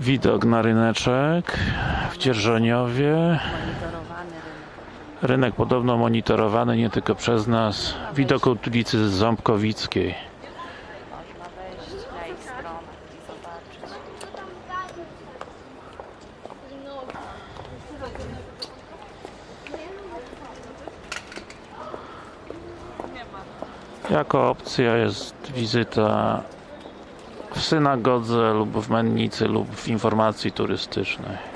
Widok na ryneczek w Dzierżoniowie. rynek. Podobno monitorowany nie tylko przez nas. Widok ulicy Ząbkowickiej. Jako opcja jest wizyta w synagodze lub w mennicy lub w informacji turystycznej.